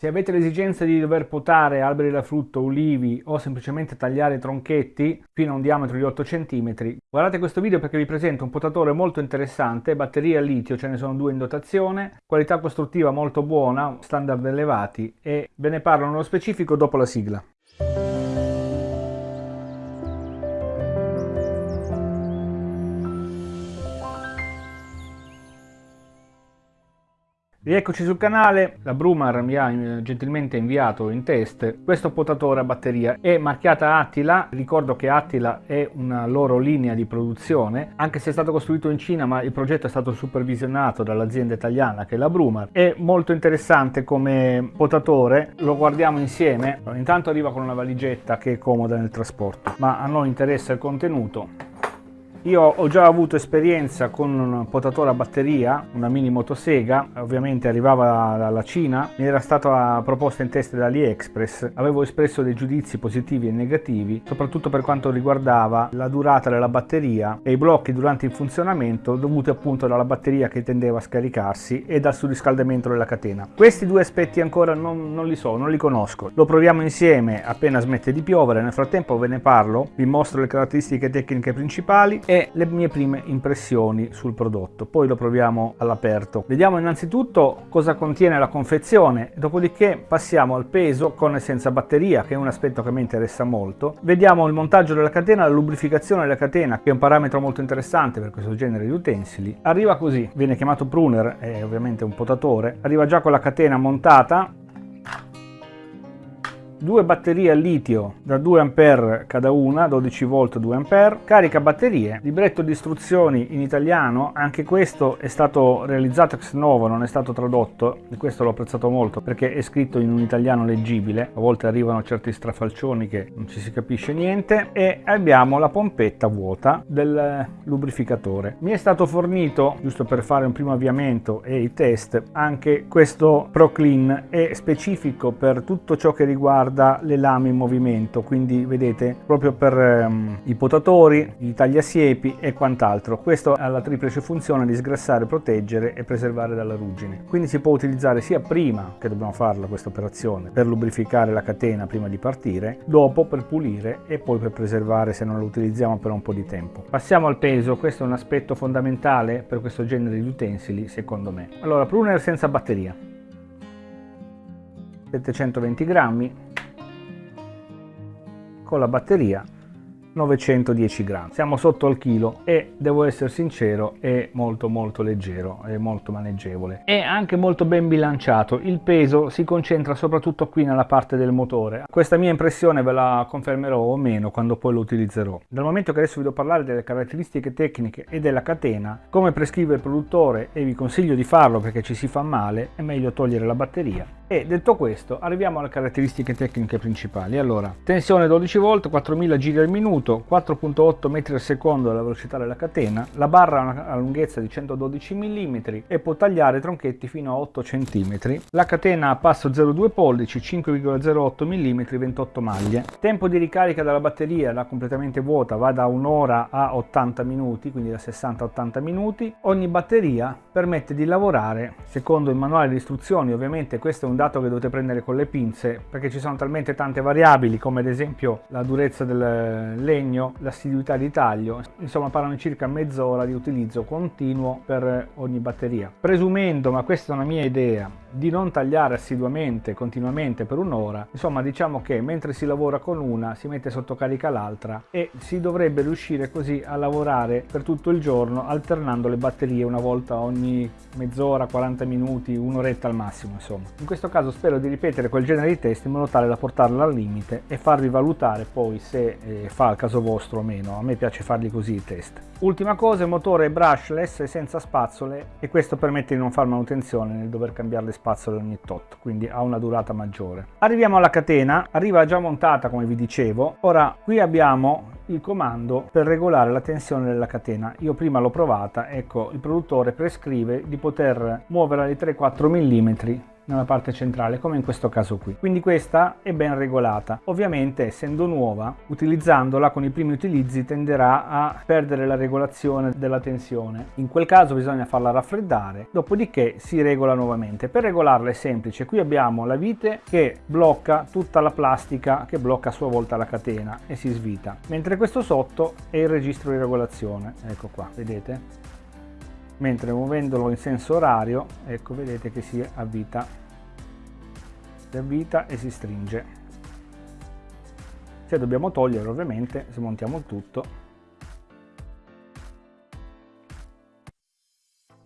Se avete l'esigenza di dover potare alberi da frutto, ulivi o semplicemente tagliare tronchetti fino a un diametro di 8 cm, guardate questo video perché vi presento un potatore molto interessante, batterie a litio, ce ne sono due in dotazione, qualità costruttiva molto buona, standard elevati e ve ne parlo nello specifico dopo la sigla. Rieccoci sul canale, la Brumar mi ha eh, gentilmente inviato in test questo potatore a batteria, è marchiata Attila, ricordo che Attila è una loro linea di produzione, anche se è stato costruito in Cina ma il progetto è stato supervisionato dall'azienda italiana che è la Brumar, è molto interessante come potatore, lo guardiamo insieme, intanto arriva con una valigetta che è comoda nel trasporto, ma a noi interessa il contenuto, io ho già avuto esperienza con un potatore a batteria, una mini motosega, ovviamente arrivava dalla Cina, mi era stata proposta in test da AliExpress, avevo espresso dei giudizi positivi e negativi, soprattutto per quanto riguardava la durata della batteria e i blocchi durante il funzionamento dovuti appunto dalla batteria che tendeva a scaricarsi e dal surriscaldamento della catena. Questi due aspetti ancora non, non li so, non li conosco. Lo proviamo insieme appena smette di piovere, nel frattempo ve ne parlo, vi mostro le caratteristiche tecniche principali e le mie prime impressioni sul prodotto. Poi lo proviamo all'aperto. Vediamo innanzitutto cosa contiene la confezione, dopodiché passiamo al peso con e senza batteria, che è un aspetto che mi interessa molto. Vediamo il montaggio della catena, la lubrificazione della catena, che è un parametro molto interessante per questo genere di utensili. Arriva così, viene chiamato pruner, è ovviamente un potatore, arriva già con la catena montata, due batterie a litio da 2 A cada una, 12 V 2 A, carica batterie, libretto di istruzioni in italiano, anche questo è stato realizzato ex novo, non è stato tradotto, e questo l'ho apprezzato molto perché è scritto in un italiano leggibile, a volte arrivano certi strafalcioni che non ci si capisce niente, e abbiamo la pompetta vuota del lubrificatore. Mi è stato fornito, giusto per fare un primo avviamento e i test, anche questo ProClean, è specifico per tutto ciò che riguarda riguarda le lame in movimento, quindi vedete proprio per um, i potatori, i tagliasiepi e quant'altro. Questo ha la triplice funzione di sgrassare, proteggere e preservare dalla ruggine. Quindi si può utilizzare sia prima che dobbiamo farla questa operazione per lubrificare la catena prima di partire, dopo per pulire e poi per preservare se non lo utilizziamo per un po' di tempo. Passiamo al peso, questo è un aspetto fondamentale per questo genere di utensili secondo me. Allora, pruner senza batteria. 720 grammi con la batteria 910 grammi. Siamo sotto al chilo e devo essere sincero è molto molto leggero è molto maneggevole. È anche molto ben bilanciato. Il peso si concentra soprattutto qui nella parte del motore. Questa mia impressione ve la confermerò o meno quando poi lo utilizzerò. Dal momento che adesso vi devo parlare delle caratteristiche tecniche e della catena come prescrive il produttore e vi consiglio di farlo perché ci si fa male è meglio togliere la batteria e detto questo arriviamo alle caratteristiche tecniche principali. Allora tensione 12 volt 4000 giri al minuto 4.8 metri al secondo la velocità della catena la barra ha una lunghezza di 112 mm e può tagliare tronchetti fino a 8 cm la catena a passo 0,2 pollici 5,08 mm 28 maglie. Tempo di ricarica della batteria da completamente vuota va da un'ora a 80 minuti quindi da 60 a 80 minuti. Ogni batteria permette di lavorare secondo il manuale di istruzioni ovviamente questo è un dato che dovete prendere con le pinze perché ci sono talmente tante variabili come ad esempio la durezza del legno, l'assiduità di taglio, insomma parlano circa mezz'ora di utilizzo continuo per ogni batteria. Presumendo, ma questa è una mia idea, di non tagliare assiduamente, continuamente per un'ora, insomma diciamo che mentre si lavora con una si mette sotto carica l'altra e si dovrebbe riuscire così a lavorare per tutto il giorno alternando le batterie una volta ogni mezz'ora, 40 minuti, un'oretta al massimo insomma. In questo caso spero di ripetere quel genere di test in modo tale da portarla al limite e farvi valutare poi se eh, fa il caso vostro o meno, a me piace farli così i test. Ultima cosa, motore brushless e senza spazzole e questo permette di non fare manutenzione nel dover cambiare le spazzole ogni tot, quindi ha una durata maggiore. Arriviamo alla catena, arriva già montata come vi dicevo, ora qui abbiamo il comando per regolare la tensione della catena. Io prima l'ho provata, ecco il produttore prescrive di poter muoverla di 3-4 mm nella parte centrale come in questo caso qui. Quindi questa è ben regolata. Ovviamente essendo nuova utilizzandola con i primi utilizzi tenderà a perdere la regolazione della tensione. In quel caso bisogna farla raffreddare dopodiché si regola nuovamente. Per regolarla è semplice. Qui abbiamo la vite che blocca tutta la plastica che blocca a sua volta la catena e si svita. Mentre questo sotto è il registro di regolazione. Ecco qua vedete mentre muovendolo in senso orario ecco vedete che si avvita si avvita e si stringe se dobbiamo togliere ovviamente smontiamo tutto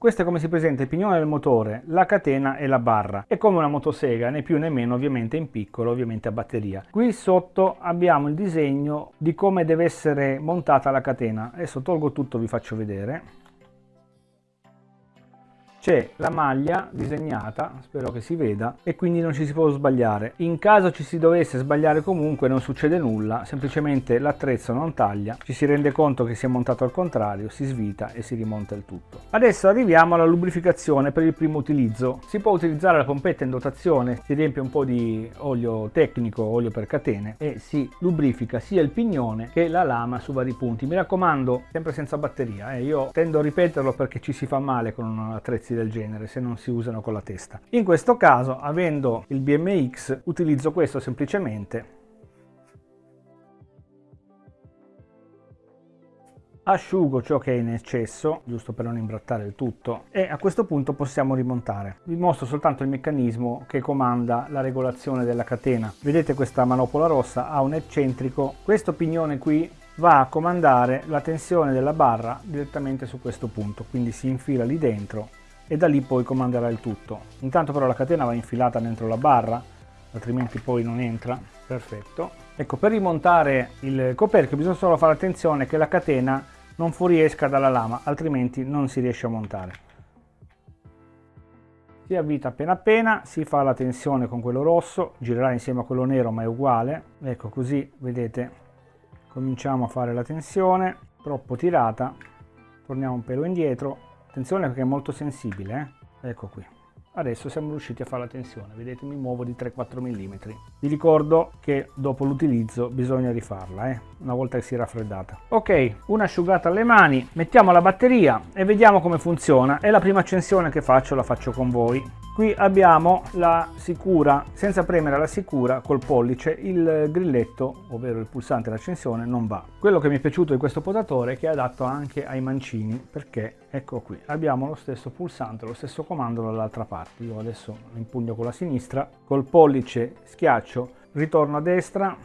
Questo è come si presenta il pignone del motore, la catena e la barra. È come una motosega, né più né meno ovviamente in piccolo, ovviamente a batteria. Qui sotto abbiamo il disegno di come deve essere montata la catena. Adesso tolgo tutto vi faccio vedere c'è la maglia disegnata, spero che si veda, e quindi non ci si può sbagliare. In caso ci si dovesse sbagliare comunque non succede nulla, semplicemente l'attrezzo non taglia, ci si rende conto che si è montato al contrario, si svita e si rimonta il tutto. Adesso arriviamo alla lubrificazione per il primo utilizzo. Si può utilizzare la pompetta in dotazione, si riempie un po' di olio tecnico, olio per catene e si lubrifica sia il pignone che la lama su vari punti. Mi raccomando, sempre senza batteria, eh. io tendo a ripeterlo perché ci si fa male con un attrezzo pezzi del genere se non si usano con la testa. In questo caso, avendo il BMX, utilizzo questo semplicemente asciugo ciò che è in eccesso, giusto per non imbrattare il tutto, e a questo punto possiamo rimontare. Vi mostro soltanto il meccanismo che comanda la regolazione della catena. Vedete questa manopola rossa ha un eccentrico, questo pignone qui va a comandare la tensione della barra direttamente su questo punto, quindi si infila lì dentro e da lì poi comanderà il tutto. Intanto però la catena va infilata dentro la barra, altrimenti poi non entra. Perfetto. Ecco, per rimontare il coperchio bisogna solo fare attenzione che la catena non fuoriesca dalla lama, altrimenti non si riesce a montare. Si avvita appena appena, si fa la tensione con quello rosso, girerà insieme a quello nero ma è uguale. Ecco così, vedete, cominciamo a fare la tensione, troppo tirata, torniamo un pelo indietro Attenzione perché è molto sensibile, eh? ecco qui. Adesso siamo riusciti a fare la tensione, vedete mi muovo di 3-4 mm. Vi ricordo che dopo l'utilizzo bisogna rifarla, eh? una volta che si è raffreddata. Ok, un'asciugata alle mani, mettiamo la batteria e vediamo come funziona. È la prima accensione che faccio, la faccio con voi. Qui abbiamo la sicura, senza premere la sicura col pollice il grilletto, ovvero il pulsante d'accensione, non va. Quello che mi è piaciuto di questo potatore è che è adatto anche ai mancini, perché ecco qui, abbiamo lo stesso pulsante, lo stesso comando dall'altra parte. Io adesso impugno con la sinistra, col pollice schiaccio, ritorno a destra,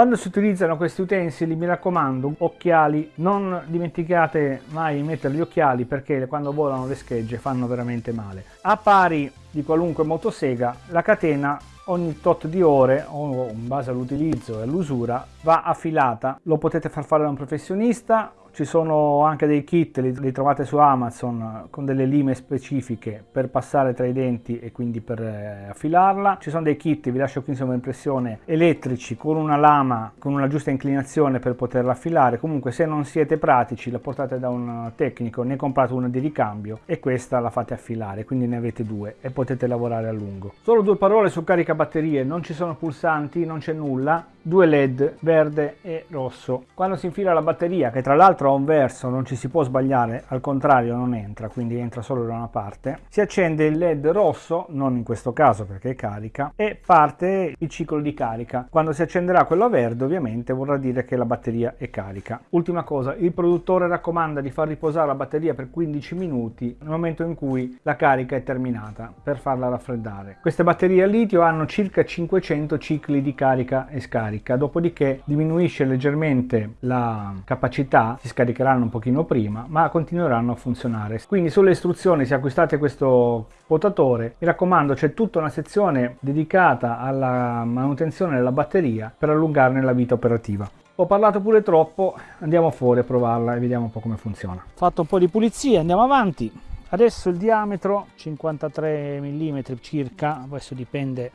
Quando si utilizzano questi utensili mi raccomando occhiali, non dimenticate mai di mettere gli occhiali perché quando volano le schegge fanno veramente male. A pari di qualunque motosega la catena ogni tot di ore o in base all'utilizzo e all'usura va affilata. Lo potete far fare da un professionista ci sono anche dei kit, li, li, trovate su Amazon con delle lime specifiche per passare tra i denti e quindi per eh, affilarla. Ci sono dei kit, vi lascio qui insomma impressione, elettrici con una lama con una giusta inclinazione per poterla affilare. Comunque se non siete pratici la portate da un tecnico, ne comprate una di ricambio e questa la fate affilare, quindi ne avete due e potete lavorare a lungo. Solo due parole su carica batterie, non ci sono pulsanti, non c'è nulla, due led verde e rosso. Quando si infila la batteria, che tra l'altro ha un verso, non ci si può sbagliare, al contrario non entra, quindi entra solo da una parte, si accende il led rosso, non in questo caso perché è carica, e parte il ciclo di carica. Quando si accenderà quello verde ovviamente vorrà dire che la batteria è carica. Ultima cosa, il produttore raccomanda di far riposare la batteria per 15 minuti nel momento in cui la carica è terminata per farla raffreddare. Queste batterie a litio hanno circa 500 cicli di carica e scarica carica, dopodiché diminuisce leggermente la capacità, si scaricheranno un pochino prima, ma continueranno a funzionare. Quindi sulle istruzioni, se acquistate questo potatore, mi raccomando c'è tutta una sezione dedicata alla manutenzione della batteria per allungarne la vita operativa. Ho parlato pure troppo, andiamo fuori a provarla e vediamo un po' come funziona. Fatto un po' di pulizia, andiamo avanti. Adesso il diametro 53 mm circa, adesso dipende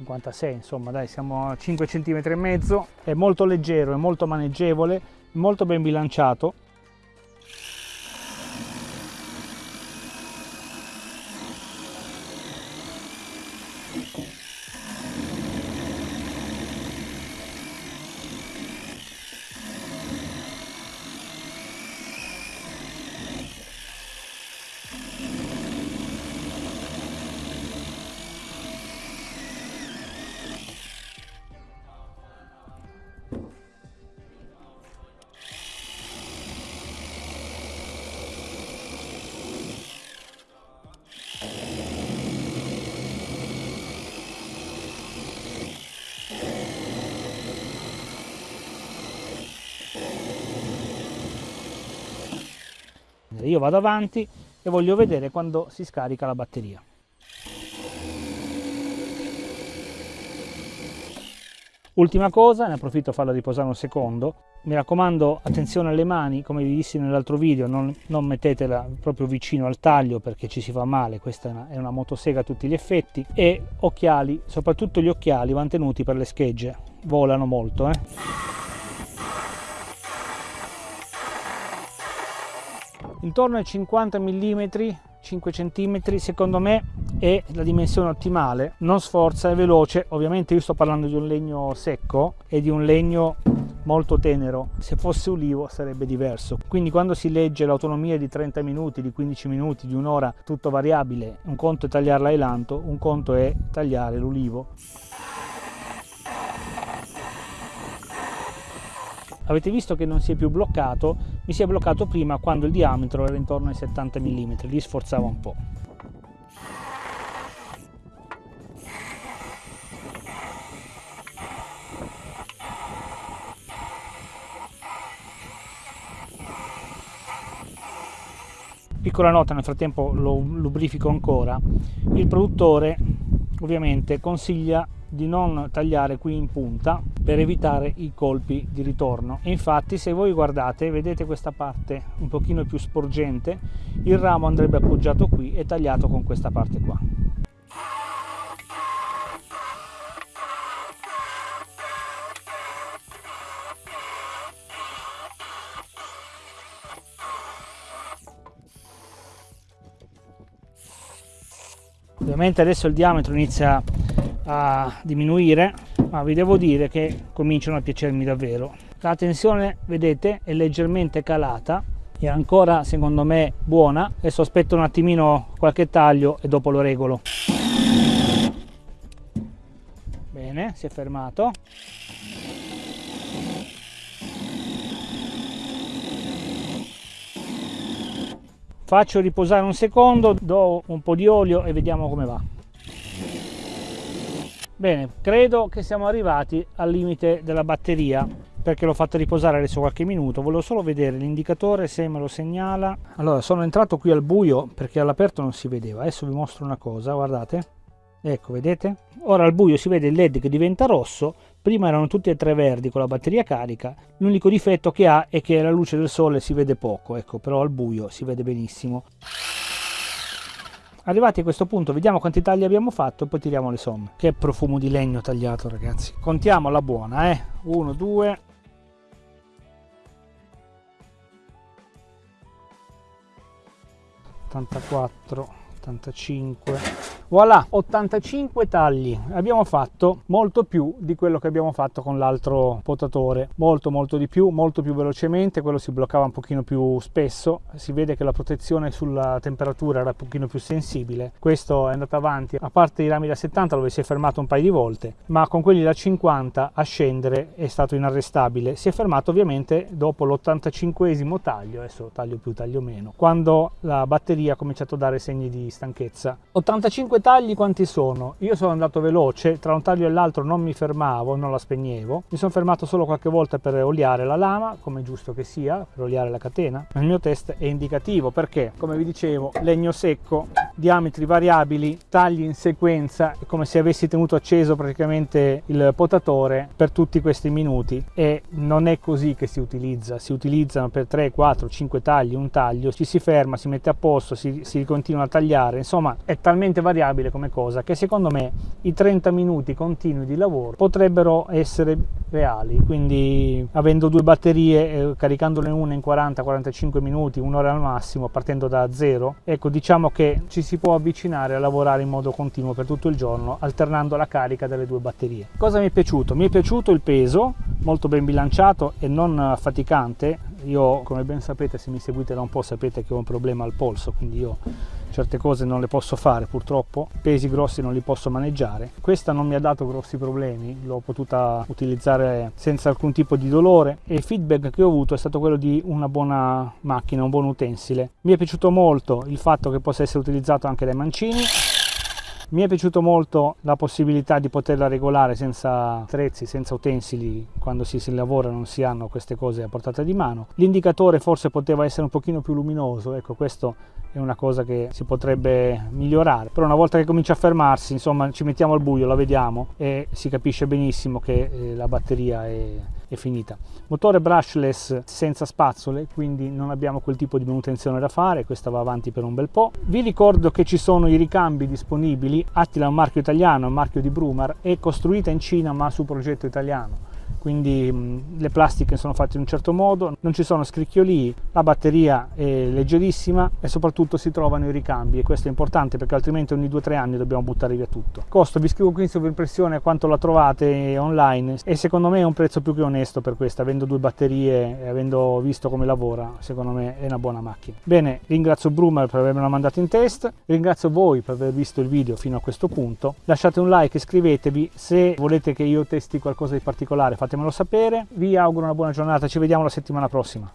56 insomma dai siamo a 5 cm e mezzo è molto leggero è molto maneggevole molto ben bilanciato accendere. Io vado avanti e voglio vedere quando si scarica la batteria. Ultima cosa, ne approfitto a farla riposare un secondo, mi raccomando attenzione alle mani, come vi dissi nell'altro video, non, non, mettetela proprio vicino al taglio perché ci si fa male, questa è una, è una motosega a tutti gli effetti, e occhiali, soprattutto gli occhiali vanno tenuti per le schegge, volano molto. Eh. Intorno ai 50 mm 5 cm secondo me è la dimensione ottimale. Non sforza è veloce. Ovviamente io sto parlando di un legno secco e di un legno molto tenero. Se fosse ulivo sarebbe diverso. Quindi quando si legge l'autonomia di 30 minuti di 15 minuti di un'ora tutto variabile un conto è tagliare l'ailanto un conto è tagliare l'ulivo avete visto che non si è più bloccato? Mi si è bloccato prima quando il diametro era intorno ai 70 mm lì sforzava un po' piccola nota nel frattempo lo lubrifico ancora. Il produttore ovviamente consiglia di non tagliare qui in punta per evitare i colpi di ritorno. Infatti se voi guardate vedete questa parte un pochino più sporgente il ramo andrebbe appoggiato qui e tagliato con questa parte qua. Ovviamente adesso il diametro inizia a diminuire ma vi devo dire che cominciano a piacermi davvero. La tensione vedete è leggermente calata è ancora secondo me buona adesso aspetto un attimino qualche taglio e dopo lo regolo. Bene si è fermato. Faccio riposare un secondo do un po di olio e vediamo come va Bene, credo che siamo arrivati al limite della batteria perché l'ho fatta riposare adesso qualche minuto. Volevo solo vedere l'indicatore se me lo segnala. Allora sono entrato qui al buio perché all'aperto non si vedeva. Adesso vi mostro una cosa guardate. Ecco vedete? Ora al buio si vede il led che diventa rosso. Prima erano tutti e tre verdi con la batteria carica. L'unico difetto che ha è che la luce del sole si vede poco ecco però al buio si vede benissimo Arrivati a questo punto vediamo quanti tagli abbiamo fatto e poi tiriamo le somme. Che profumo di legno tagliato ragazzi. Contiamo la buona eh. 1, 2, 84 85 voilà 85 tagli. Abbiamo fatto molto più di quello che abbiamo fatto con l'altro potatore. Molto molto di più molto più velocemente quello si bloccava un pochino più spesso. Si vede che la protezione sulla temperatura era un pochino più sensibile. Questo è andato avanti. A parte i rami da 70 dove si è fermato un paio di volte ma con quelli da 50 a scendere è stato inarrestabile. Si è fermato ovviamente dopo l'85esimo taglio. Adesso taglio più taglio meno. Quando la batteria ha cominciato a dare segni di stanchezza. 85 tagli quanti sono? Io sono andato veloce, tra un taglio e l'altro non mi fermavo, non la spegnevo. Mi sono fermato solo qualche volta per oliare la lama, come giusto che sia, per oliare la catena. Il mio test è indicativo perché, come vi dicevo, legno secco, diametri variabili, tagli in sequenza, è come se avessi tenuto acceso praticamente il potatore per tutti questi minuti e non è così che si utilizza, si utilizzano per 3, 4, 5 tagli, un taglio, ci si ferma, si mette a posto, si, si continua a tagliare cambiare, insomma è talmente variabile come cosa che secondo me i 30 minuti continui di lavoro potrebbero essere reali, quindi avendo due batterie, eh, caricandole una in 40-45 minuti, un'ora al massimo, partendo da zero, ecco diciamo che ci si può avvicinare a lavorare in modo continuo per tutto il giorno, alternando la carica delle due batterie. Cosa mi è piaciuto? Mi è piaciuto il peso, molto ben bilanciato e non faticante, io come ben sapete se mi seguite da un po' sapete che ho un problema al polso, quindi io certe cose non le posso fare purtroppo, pesi grossi non li posso maneggiare. Questa non mi ha dato grossi problemi, l'ho potuta utilizzare senza alcun tipo di dolore e il feedback che ho avuto è stato quello di una buona macchina, un buon utensile. Mi è piaciuto molto il fatto che possa essere utilizzato anche dai mancini Mi è piaciuto molto la possibilità di poterla regolare senza attrezzi, senza utensili, quando si, si lavora non si hanno queste cose a portata di mano. L'indicatore forse poteva essere un pochino più luminoso, ecco questo è una cosa che si potrebbe migliorare, però una volta che comincia a fermarsi, insomma ci mettiamo al buio, la vediamo e si capisce benissimo che eh, la batteria è è finita. Motore brushless senza spazzole, quindi non abbiamo quel tipo di manutenzione da fare, questa va avanti per un bel po'. Vi ricordo che ci sono i ricambi disponibili, Attila è un marchio italiano, è un marchio di Brumar, è costruita in Cina ma su progetto italiano quindi mh, le plastiche sono fatte in un certo modo, non ci sono scricchiolii, la batteria è leggerissima e soprattutto si trovano i ricambi e questo è importante perché altrimenti ogni 2-3 anni dobbiamo buttare via tutto. Costo, vi scrivo qui in sovraimpressione a quanto la trovate online e secondo me è un prezzo più che onesto per questa, avendo due batterie e avendo visto come lavora, secondo me è una buona macchina. Bene, ringrazio Brummer per avermela mandata in test, ringrazio voi per aver visto il video fino a questo punto, lasciate un like, iscrivetevi, se volete che io testi qualcosa di particolare fatemelo sapere, vi auguro una buona giornata, ci vediamo la settimana prossima.